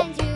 and you